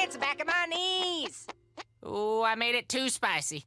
It's back of my knees. Ooh, I made it too spicy.